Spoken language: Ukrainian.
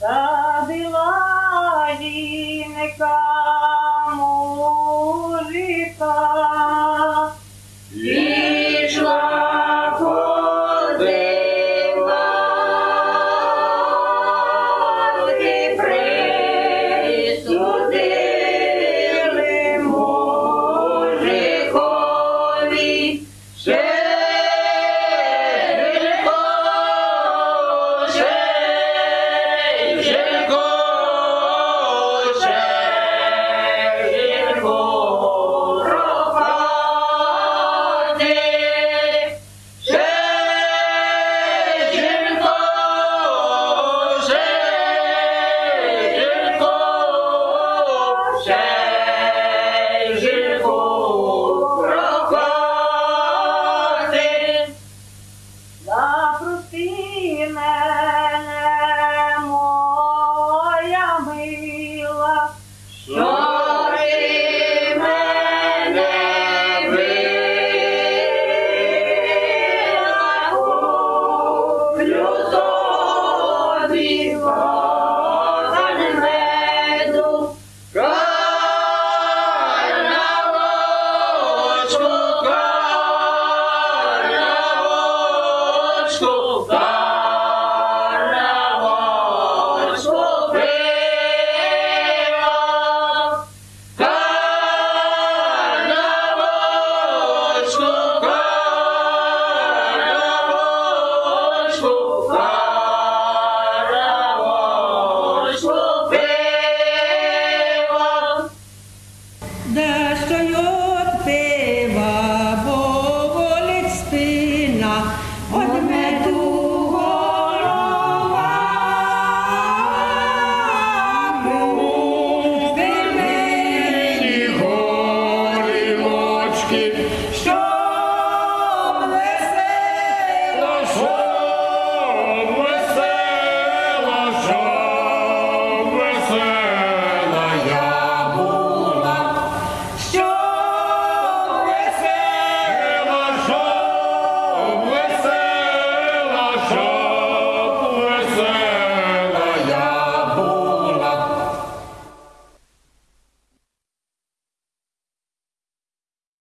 Задила жінка мужика. Пішла присудили мужикові. man.